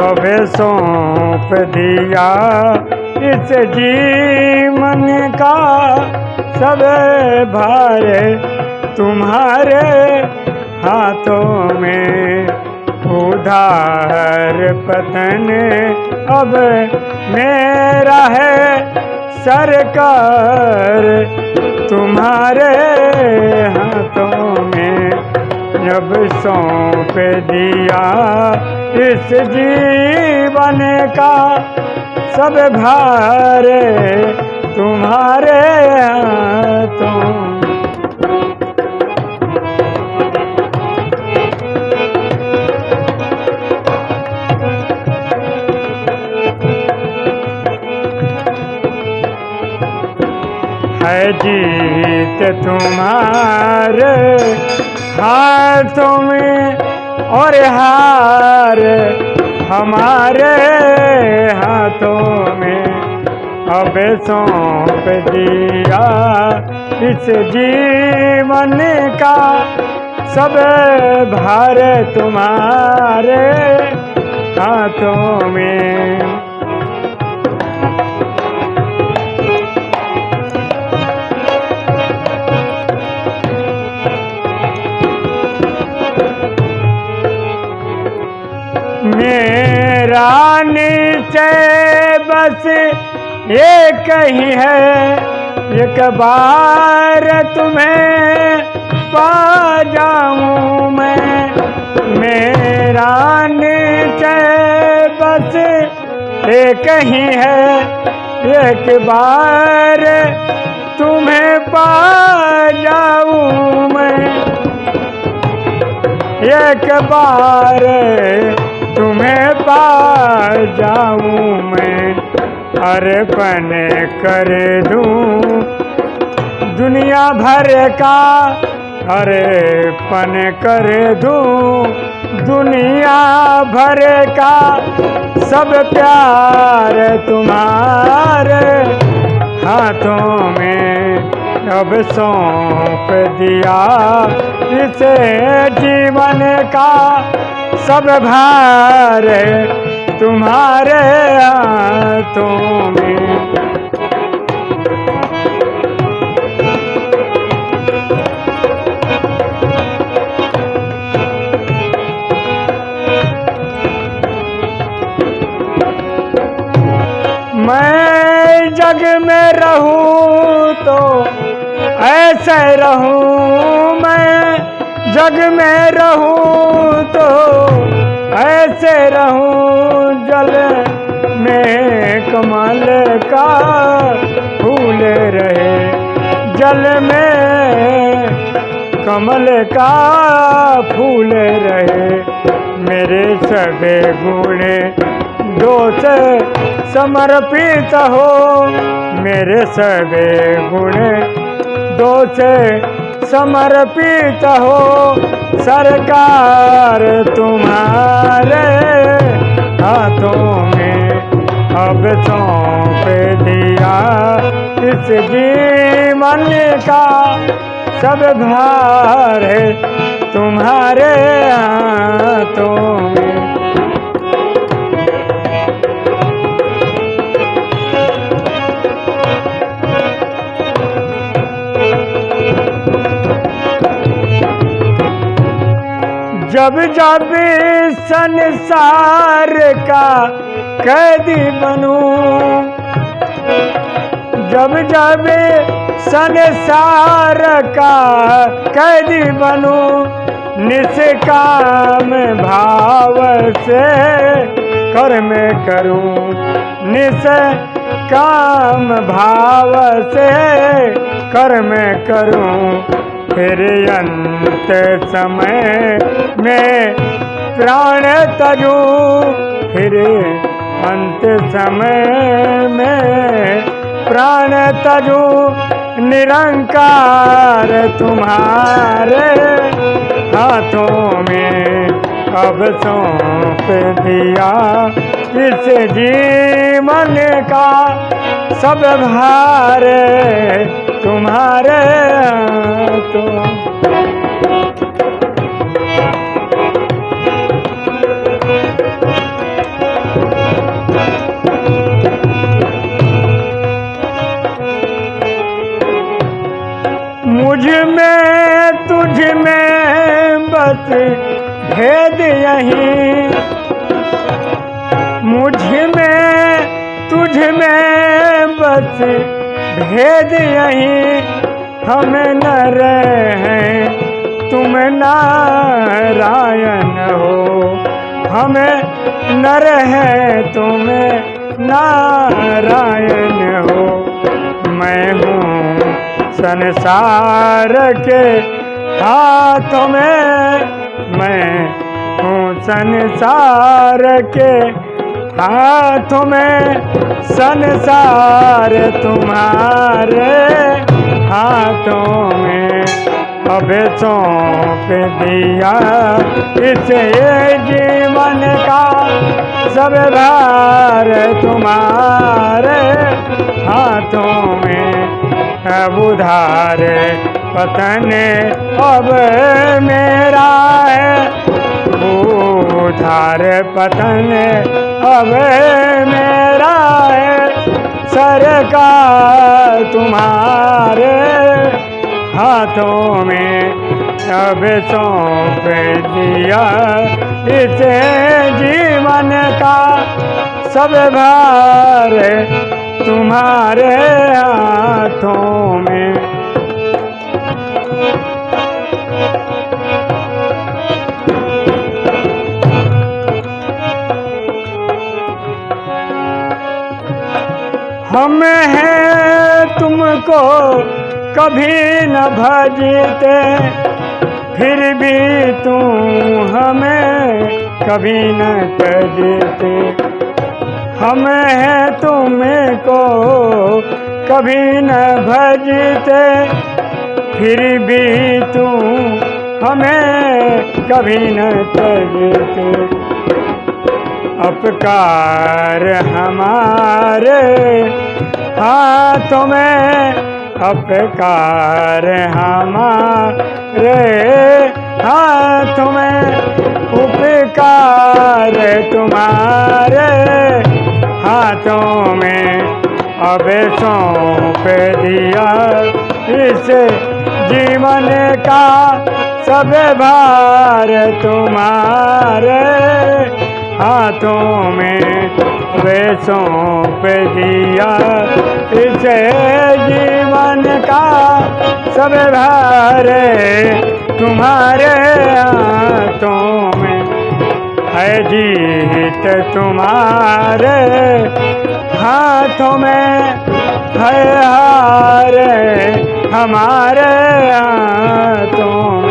अब सौंप दिया इस जीवन का सब भार तुम्हारे हाथों में। उधार पतन अब मेरा है सरकार, तुम्हारे हाथों जब सौंप दिया इस जीवन का सब भारे तुम्हारे हाथों। है जीत तुम्हारे हाथों में और हार हमारे हाथों में। अब सौंप दिया इस जीवन का सब भार तुम्हारे हाथों में। निश्चय बस एक ही है। एक बार तुम्हें पा जाऊँ मैं। मेरा निश्चय बस एक ही है। एक बार तुम्हें पा जाऊँ मैं। एक बार तुम्हें पा जाऊँ मैं, अर्पण कर दूँ। दुनिया भर का अर्पण कर दूँ। दुनिया भर का सब प्यार तुम्हारे हाथों अब सौंप दिया। इसे जीवन का सब भार तुम्हारे हाथों में। मैं जग में रहूँ तो ऐसे रहूँ मैं, जग में रहूँ तो ऐसे रहूँ जल में कमल का फूल रहे। जल में कमल का फूल रहे। मेरे सभी गुण दोष समर्पित हो। मेरे सभी गुण दोष समर्पित हो सरकार तुम्हारे हाथों में। अब सौंप दिया इस जीवन का सब भार है तुम्हारे हाथों में। जब जब संसार का कैदी बनूं, जब जब संसार का कैदी बनूं निष्काम भाव से कर्म करूँ निष्काम भाव से कर्म करूँ। फिर अंत समय में प्राण तजू। फिर अंत समय में प्राण तजू। निरंकार तुम्हारे हाथों में अब सौंप दिया। इस जीवन का सब भार तो। मुझमें, तुझ में बस भेद यही। मुझमें, तुझ में बस भेद यही। हम नर हैं, तुम नारायण हो। हमें नर है, तुम नारायण हो। मैं हूँ संसार के हाथों में। मैं हूँ संसार के हाथों में। संसार तुम्हारे हाथों में अब सौंप दिया। इसे जीवन का सब भार तुम्हारे हाथों में अब उधार। पतन अब मेरा है उधार। पतन अब मेरा है सरकार तुम्हारे हाथों में अब सौंप दिया। इसे जीवन का सब भार तुम्हारे हाथों में। तुमको कभी न भजते, फिर भी तू हमें कभी न तजते हम हैं तुमको कभी न भजते, फिर भी तू हमें कभी न तजते अपकार हमारे हाथों में। अपकार हमारे हाथों में। उपकार तुम्हारे हाथों में। अब सौंप दिया इस जीवन का। सब भार तुम्हारे हाथों में वे सौंप दिया इसे जीवन का सब भार तुम्हारे हाथों में है जीत तुम्हारे। हाथों में है हार हमारे हाथों